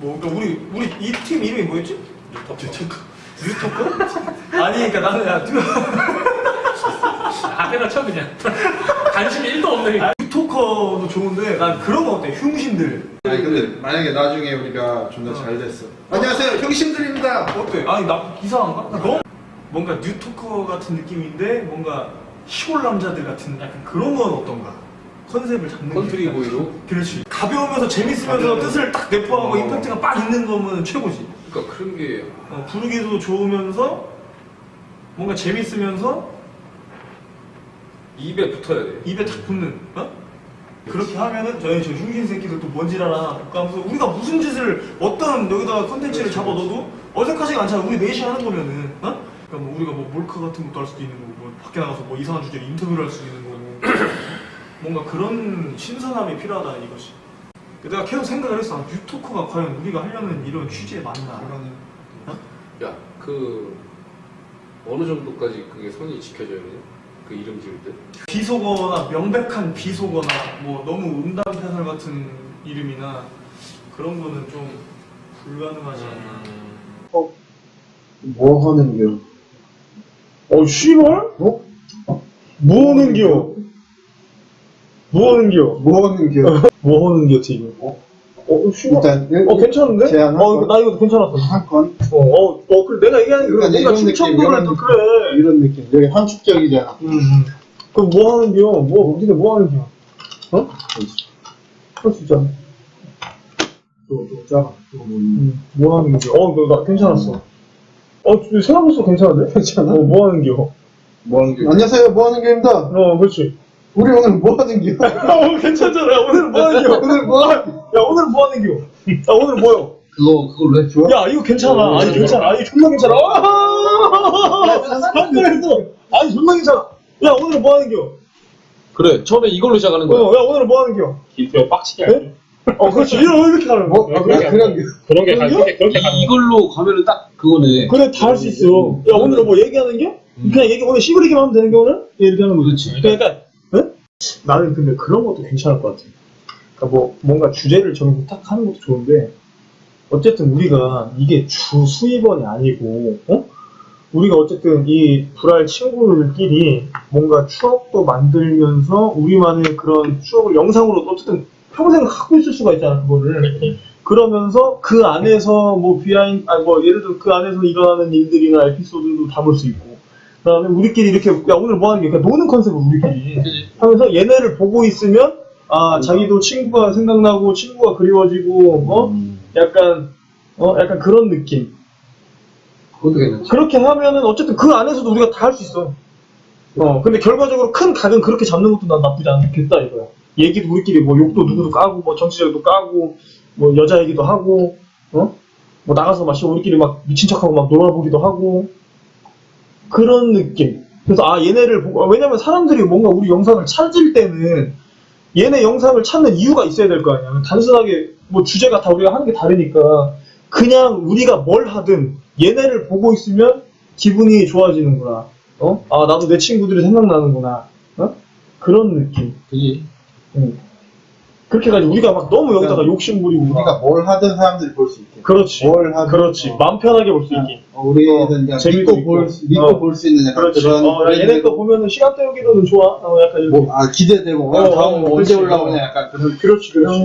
뭐 그러니까 우리 우리 이 팀 이름이 뭐였지? 뉴토커. 뉴토커? 아니 그러니까 나는 야 뉴- 앞에다 쳐 그냥 관심이 1도 없네 아, 뉴토커도 좋은데 난 그런 거 어때? 병신들 아니 근데 만약에 나중에 우리가 존나 잘 됐어. 안녕하세요, 병신들입니다. 어때? 아니 나 이상한가? 나 너무 뭔가 뉴토커 같은 느낌인데 뭔가 시골 남자들 같은 약간 그런 건 어떤가? 컨셉을 잡는 게 country boy로 그렇지 가벼우면서 재밌으면서. 뜻을 딱 내포하고 어. 임팩트가 빡 있는 거면 최고지 그러니까 그런 게 어, 부르기도 좋으면서 뭔가 재밌으면서 입에 붙어야 돼 입에 탁 붙는 어? 그렇게 하면은 저희 저 병신 새끼들 또 뭔 지랄하나 볼까면서 우리가 무슨 짓을 어떤 여기다가 컨텐츠를 잡아 넣어도 어색하지가 않잖아 우리 넷이 하는 거면은 어? 그러니까 뭐 우리가 뭐 몰카 같은 것도 할 수도 있는 거고 뭐 밖에 나가서 뭐 이상한 주제로 인터뷰를 할 수도 있는 거고 뭔가 그런 신선함이 필요하다 이것이 내가 계속 생각을 했어 아, 뉴토커가 과연 우리가 하려는 이런 취지에 맞나 야그 어느 정도까지 그게 선이 지켜져야 돼? 그 이름 지을 때? 비속어나 명백한 비속어나 뭐 너무 음담패설 같은 이름이나 그런 거는 좀 불가능하지 않나 뭐 하는겨? 어, 씨발? 어? 뭐 하는겨? 뭐 하는겨? 뭐 하는겨? 뭐 하는겨, 지금? 어? 어, 씨발? 일단 어, 괜찮은데? 제안 한 어, 건? 나 이거 괜찮았어. 한 건? 어, 어, 어, 그래, 내가 얘기하는 게 그러니까 뭔가 느낌, 충청도를 또. 그래. 이런 느낌. 여기 함축적이잖아. 음, 음. 그럼 뭐 하는겨? 뭐, 니네 뭐 하는겨? 어? 어, 진짜. 또, 또 작아. 또 뭐. 음, 뭐 하는겨? 어, 너, 나 괜찮았어. 어, 생각해보니까 괜찮은데? 괜찮아? 어, 뭐 하는겨? 뭐 하는겨? 안녕하세요, 뭐 하는겨입니다. 어, 그렇지. 우리 오늘 뭐 하는겨? 어, 괜찮잖아. 야, 오늘 뭐 하는 겨? 오늘 뭐 하- 야, 오늘 뭐 하는 겨? 야, 오늘 뭐요? 그거, 그걸로 해? 좋아? 야, 이거 괜찮아. 아니, 괜찮아. 아니, 존나 괜찮아. 방금 했어. 아니, 존나 괜찮아. 야, 오늘 뭐 하는 겨? 그래 처음에 이걸로 시작하는 어, 야, 오늘 뭐 하는겨? 기표 빡치게 네? 어, 그렇지. 이런, 이렇게 가는 뭐? 거. 아, 그래, 그런 게. 그런 게 가- 그렇게 그렇게 가는 거. 이걸로 가면은 딱 그거네. 그래, 다 할 수 있어. 야, 오늘 뭐 얘기하는 겨? 그냥 얘기, 오늘 시부리기만 하면 되는 게 오늘? 이렇게 하는 거지. 그러니까, 응? 나는 근데 그런 것도 괜찮을 것 같아. 그러니까 뭐, 뭔가 주제를 정해서 딱 하는 것도 좋은데, 어쨌든 우리가 이게 주 수입원이 아니고, 어? 우리가 어쨌든 이 불알 친구들끼리 뭔가 추억도 만들면서 우리만의 그런 추억을 영상으로 어쨌든 평생 갖고 있을 수가 있잖아, 그거를. 그러면서 그 안에서 뭐 비하인, 아니 뭐 예를 들어 그 안에서 일어나는 일들이나 에피소드도 담을 수 있고, 그 다음에 우리끼리 이렇게, 야, 오늘 뭐 하는 게, 그러니까 노는 컨셉을 우리끼리 하면서 얘네를 보고 있으면, 아, 자기도 친구가 생각나고, 친구가 그리워지고, 어? 약간, 어, 약간 그런 느낌. 그것도 괜찮지. 그렇게 하면은 어쨌든 그 안에서도 우리가 다 할 수 있어. 어, 근데 결과적으로 큰 각은 그렇게 잡는 것도 난 나쁘지 않겠다 이거야. 얘기도 우리끼리 뭐 욕도 누구도 까고, 뭐 정치적도 까고, 뭐 여자 얘기도 하고, 어? 뭐 나가서 마시고 우리끼리 막 미친 척하고 막 놀아보기도 하고, 그런 느낌. 그래서 아, 얘네를 보고, 아, 왜냐면 사람들이 뭔가 우리 영상을 찾을 때는 얘네 영상을 찾는 이유가 있어야 될 거 아니야. 단순하게 뭐 주제가 다 우리가 하는 게 다르니까 그냥 우리가 뭘 하든 얘네를 보고 있으면 기분이 좋아지는구나. 어? 아, 나도 내 친구들이 생각나는구나. 어? 그런 느낌. 그지. 응. 그렇게 가지고 우리가 막 너무 여기다가 욕심 부리고. 막. 우리가 뭘 하든 사람들이 볼 수 있게. 그렇지. 뭘 하든. 그렇지. 어. 마음 편하게 볼 수 있게. 어, 우리는 그냥 재미도 믿고 있고. 볼, 수- 믿고 어. 볼수 있는 약간 그렇지. 그런. 어, 야, 얘네 거 보면은 시간 때우기로는 좋아. 어, 약간 이렇게. 뭐, 아, 기대되고, 어, 다음 어, 언제 그렇지. 올라오냐, 약간 그런. 그렇지, 그렇지.